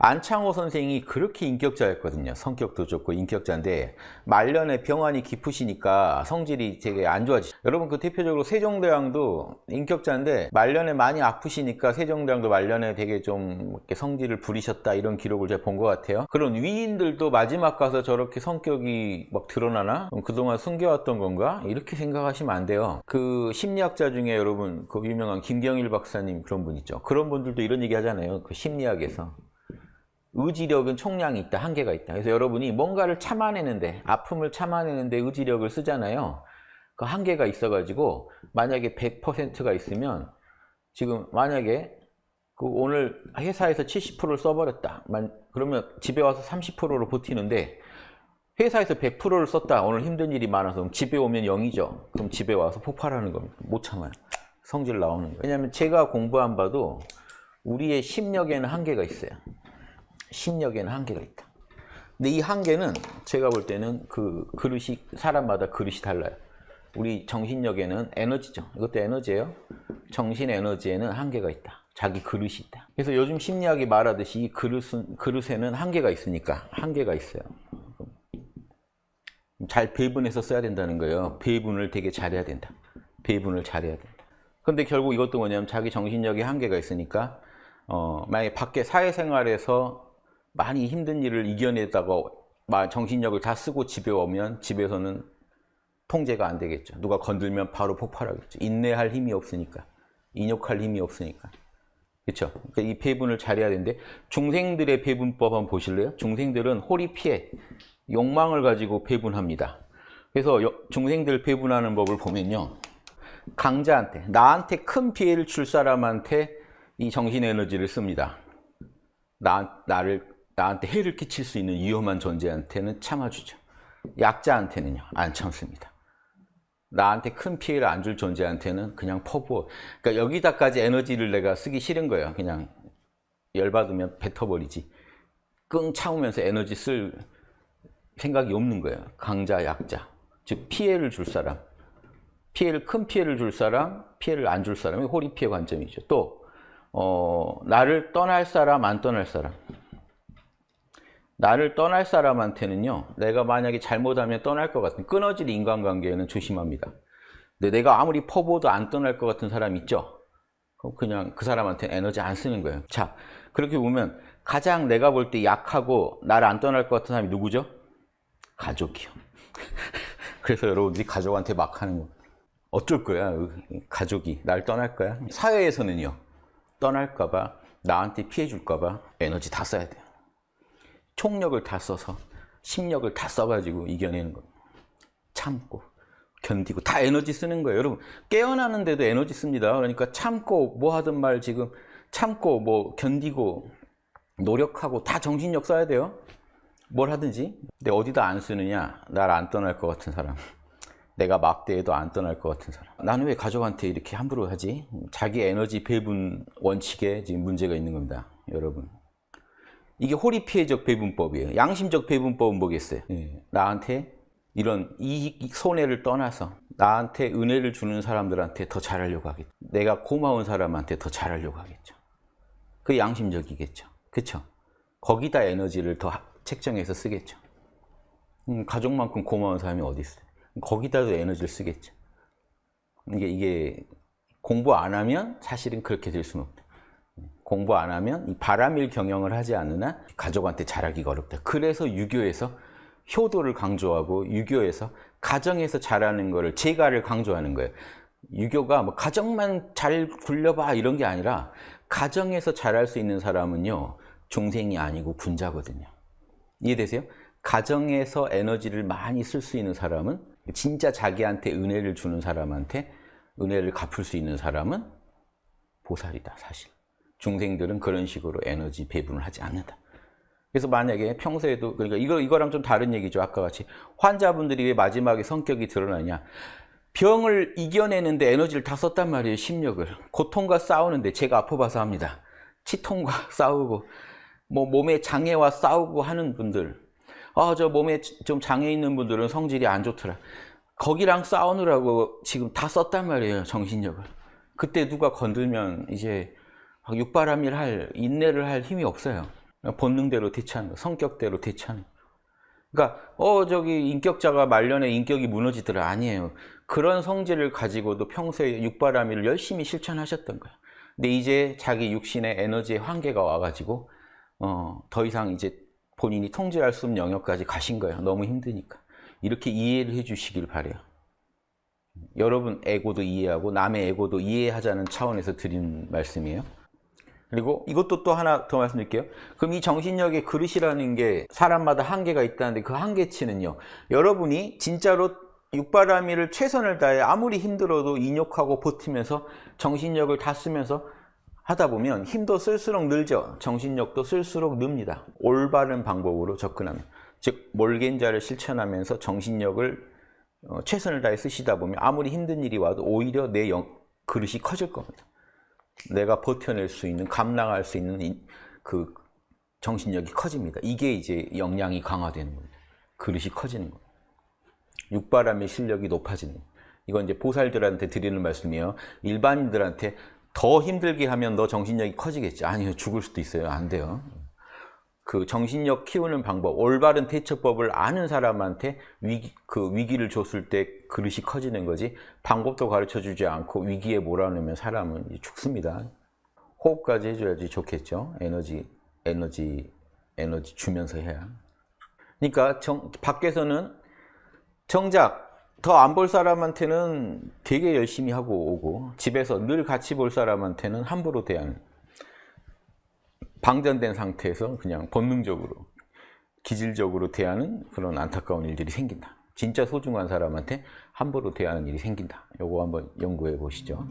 안창호 선생이 그렇게 인격자였거든요. 성격도 좋고 인격자인데 말년에 병환이 깊으시니까 성질이 되게 안 좋아지죠. 여러분 그 대표적으로 세종대왕도 인격자인데 말년에 많이 아프시니까 세종대왕도 말년에 되게 좀 이렇게 성질을 부리셨다 이런 기록을 제가 본 것 같아요. 그런 위인들도 마지막 가서 저렇게 성격이 막 드러나나? 그동안 숨겨왔던 건가? 이렇게 생각하시면 안 돼요. 그 심리학자 중에 여러분 그 유명한 김경일 박사님 그런 분 있죠. 그런 분들도 이런 얘기 하잖아요. 그 심리학에서. 의지력은 총량이 있다, 한계가 있다. 그래서 여러분이 뭔가를 참아내는데, 아픔을 참아내는데 의지력을 쓰잖아요. 그 한계가 있어가지고, 만약에 100%가 있으면, 지금 만약에 그 오늘 회사에서 70%를 써버렸다. 그러면 집에 와서 30%로 버티는데, 회사에서 100%를 썼다. 오늘 힘든 일이 많아서. 집에 오면 0이죠. 그럼 집에 와서 폭발하는 겁니다. 못 참아요. 성질 나오는 거예요. 왜냐하면 제가 공부한 바도 우리의 심력에는 한계가 있어요. 심력에는 한계가 있다. 근데 이 한계는 제가 볼 때는 그 그릇이 사람마다 그릇이 달라요. 우리 정신력에는 에너지죠. 이것도 에너지예요. 정신 에너지에는 한계가 있다. 자기 그릇이 있다. 그래서 요즘 심리학이 말하듯이 이 그릇은, 그릇에는 한계가 있으니까 한계가 있어요. 잘 배분해서 써야 된다는 거예요. 배분을 되게 잘해야 된다. 배분을 잘해야 된다. 근데 결국 이것도 뭐냐면 자기 정신력에 한계가 있으니까 어, 만약에 밖에 사회생활에서 많이 힘든 일을 이겨내다가 정신력을 다 쓰고 집에 오면 집에서는 통제가 안 되겠죠. 누가 건들면 바로 폭발하겠죠. 인내할 힘이 없으니까. 인욕할 힘이 없으니까. 그렇죠? 그러니까 이 배분을 잘해야 되는데 중생들의 배분법 한번 보실래요? 중생들은 호리 피해, 욕망을 가지고 배분합니다. 그래서 중생들 배분하는 법을 보면요. 강자한테, 나한테 큰 피해를 줄 사람한테 이 정신 에너지를 씁니다. 나, 나를, 나한테 해를 끼칠 수 있는 위험한 존재한테는 참아주죠. 약자한테는요, 안 참습니다. 나한테 큰 피해를 안 줄 존재한테는 그냥 퍼부어. 그러니까 여기다까지 에너지를 내가 쓰기 싫은 거예요. 그냥 열받으면 뱉어버리지. 끙 참으면서 에너지 쓸 생각이 없는 거예요. 강자, 약자. 즉, 피해를 줄 사람. 피해를, 큰 피해를 줄 사람, 피해를 안 줄 사람이 호리 피해 관점이죠. 또, 어, 나를 떠날 사람, 안 떠날 사람. 나를 떠날 사람한테는요, 내가 만약에 잘못하면 떠날 것 같은 끊어질 인간관계에는 조심합니다. 근데 내가 아무리 퍼부어도 안 떠날 것 같은 사람 있죠? 그럼 그냥 그 사람한테 에너지 안 쓰는 거예요. 자, 그렇게 보면 가장 내가 볼 때 약하고 나를 안 떠날 것 같은 사람이 누구죠? 가족이요. 그래서 여러분들이 가족한테 막 하는 거. 어쩔 거야, 가족이. 날 떠날 거야. 사회에서는요, 떠날까 봐, 나한테 피해 줄까 봐 에너지 다 써야 돼요. 총력을 다 써서 심력을 다 써가지고 이겨내는 겁니다. 참고 견디고 다 에너지 쓰는 거예요. 여러분 깨어나는데도 에너지 씁니다. 그러니까 참고 뭐 하든 말 지금 참고 뭐 견디고 노력하고 다 정신력 써야 돼요. 뭘 하든지. 근데 어디다 안 쓰느냐? 날 안 떠날 것 같은 사람. 내가 막대해도 안 떠날 것 같은 사람. 나는 왜 가족한테 이렇게 함부로 하지? 자기 에너지 배분 원칙에 지금 문제가 있는 겁니다. 여러분. 이게 호리 피해적 배분법이에요. 양심적 배분법은 뭐겠어요? 예. 나한테 이런 이익, 손해를 떠나서 나한테 은혜를 주는 사람들한테 더 잘하려고 하겠죠. 내가 고마운 사람한테 더 잘하려고 하겠죠. 그 양심적이겠죠. 그렇죠? 거기다 에너지를 더 책정해서 쓰겠죠. 음, 가족만큼 고마운 사람이 어디 있어요? 거기다도 에너지를 쓰겠죠. 이게 이게 공부 안 하면 사실은 그렇게 될 수는 없다. 공부 안 하면 바람일 경영을 하지 않으나 가족한테 잘하기가 어렵다. 그래서 유교에서 효도를 강조하고 유교에서 가정에서 잘하는 거를 제가를 강조하는 거예요. 유교가 뭐 가정만 잘 굴려봐 이런 게 아니라 가정에서 잘할 수 있는 사람은요 중생이 아니고 군자거든요. 이해되세요? 가정에서 에너지를 많이 쓸 수 있는 사람은 진짜 자기한테 은혜를 주는 사람한테 은혜를 갚을 수 있는 사람은 보살이다 사실. 중생들은 그런 식으로 에너지 배분을 하지 않는다. 그래서 만약에 평소에도 그러니까 이거 이거랑 좀 다른 얘기죠. 아까 같이 환자분들이 왜 마지막에 성격이 드러나냐? 병을 이겨내는데 에너지를 다 썼단 말이에요. 심력을 고통과 싸우는데 제가 아파봐서 합니다. 치통과 싸우고 뭐 몸에 장애와 싸우고 하는 분들 아 저 몸에 좀 장애 있는 분들은 성질이 안 좋더라. 거기랑 싸우느라고 지금 다 썼단 말이에요. 정신력을. 그때 누가 건들면 이제 육바람일 할 인내를 할 힘이 없어요. 본능대로 대처하는 거, 성격대로 대처하는 거. 그러니까 어 저기 인격자가 말년에 인격이 무너지더라 아니에요. 그런 성질을 가지고도 평소에 육바라밀을 열심히 실천하셨던 거예요. 근데 이제 자기 육신의 에너지의 한계가 와가지고 어, 더 이상 이제 본인이 통제할 수 없는 영역까지 가신 거예요. 너무 힘드니까. 이렇게 이해를 해주시길 바래요. 여러분 에고도 이해하고 남의 에고도 이해하자는 차원에서 드리는 말씀이에요. 그리고 이것도 또 하나 더 말씀드릴게요. 그럼 이 정신력의 그릇이라는 게 사람마다 한계가 있다는데 그 한계치는요. 여러분이 진짜로 육바라밀을 최선을 다해 아무리 힘들어도 인욕하고 버티면서 정신력을 다 쓰면서 하다 보면 힘도 쓸수록 늘죠. 정신력도 쓸수록 늡니다. 올바른 방법으로 접근하면. 즉 몰겐자를 실천하면서 정신력을 어, 최선을 다해 쓰시다 보면 아무리 힘든 일이 와도 오히려 내 영, 그릇이 커질 겁니다. 내가 버텨낼 수 있는, 감당할 수 있는 이, 그 정신력이 커집니다. 이게 이제 역량이 강화되는 겁니다. 그릇이 커지는 겁니다. 육바람의 실력이 높아지는. 이건 이제 보살들한테 드리는 말씀이에요. 일반인들한테 더 힘들게 하면 너 정신력이 커지겠지. 아니요, 죽을 수도 있어요. 안 돼요. 그 정신력 키우는 방법, 올바른 대처법을 아는 사람한테 위기, 그 위기를 줬을 때 그릇이 커지는 거지 방법도 가르쳐 주지 않고 위기에 몰아넣으면 사람은 죽습니다. 호흡까지 해줘야지 좋겠죠. 에너지, 에너지, 에너지 주면서 해야. 그러니까 정, 밖에서는 정작 더 안 볼 사람한테는 되게 열심히 하고 오고 집에서 늘 같이 볼 사람한테는 함부로 대하는 방전된 상태에서 그냥 본능적으로 기질적으로 대하는 그런 안타까운 일들이 생긴다. 진짜 소중한 사람한테 함부로 대하는 일이 생긴다. 요거 한번 연구해 보시죠.